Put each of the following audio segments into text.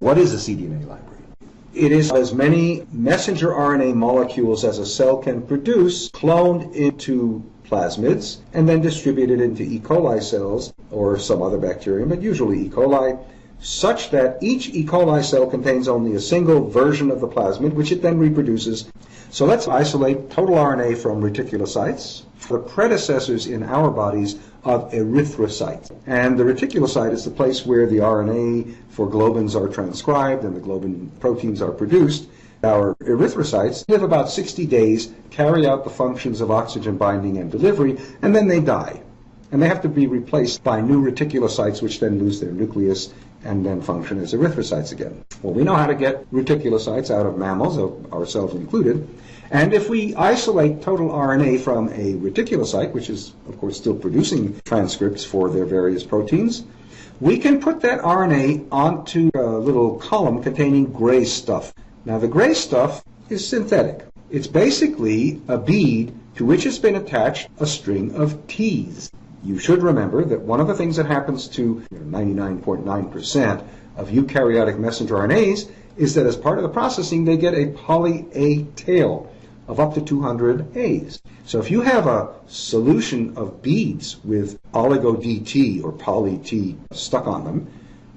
What is a cDNA library? It is as many messenger RNA molecules as a cell can produce cloned into plasmids and then distributed into E. coli cells or some other bacterium, but usually E. coli, such that each E. coli cell contains only a single version of the plasmid, which it then reproduces. So let's isolate total RNA from reticulocytes, the predecessors in our bodies of erythrocytes. And the reticulocyte is the place where the RNA for globins are transcribed and the globin proteins are produced. Our erythrocytes live about 60 days, carry out the functions of oxygen binding and delivery, and then they die. And they have to be replaced by new reticulocytes, which then lose their nucleus and then function as erythrocytes again. Well, we know how to get reticulocytes out of mammals, ourselves included. And if we isolate total RNA from a reticulocyte, which is, of course, still producing transcripts for their various proteins, we can put that RNA onto a little column containing gray stuff. Now, the gray stuff is synthetic. It's basically a bead to which has been attached a string of T's. You should remember that one of the things that happens to 99.9% of eukaryotic messenger RNAs is that as part of the processing, they get a poly A tail of up to 200 A's. So if you have a solution of beads with oligo DT or poly T stuck on them,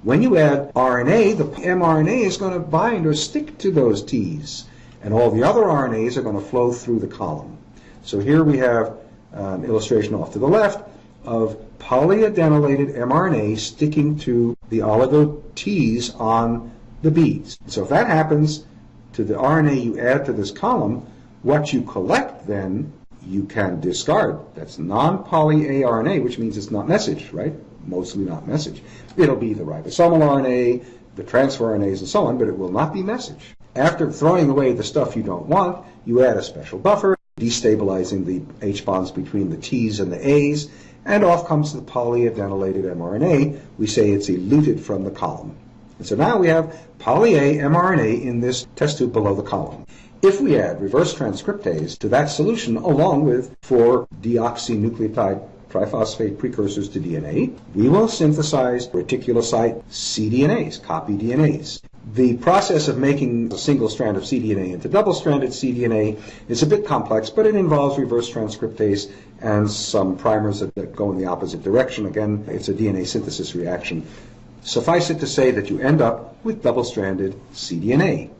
when you add RNA, the mRNA is going to bind or stick to those T's, and all the other RNAs are going to flow through the column. So here we have an illustration off to the left of polyadenylated mRNA sticking to the oligo T's on the beads. So if that happens to the RNA you add to this column, what you collect then you can discard. That's non-poly A RNA, which means it's not message, right? mostly not message. It'll be the ribosomal RNA, the transfer RNAs, and so on, but it will not be message. After throwing away the stuff you don't want, you add a special buffer, destabilizing the H bonds between the T's and the A's, and off comes the polyadenylated mRNA. We say it's eluted from the column. And so now we have poly A mRNA in this test tube below the column. If we add reverse transcriptase to that solution along with 4-deoxynucleotide triphosphate precursors to DNA, we will synthesize reticulocyte cDNAs, copy DNAs. The process of making a single strand of cDNA into double-stranded cDNA is a bit complex, but it involves reverse transcriptase and some primers that go in the opposite direction. Again, it's a DNA synthesis reaction. Suffice it to say that you end up with double-stranded cDNA.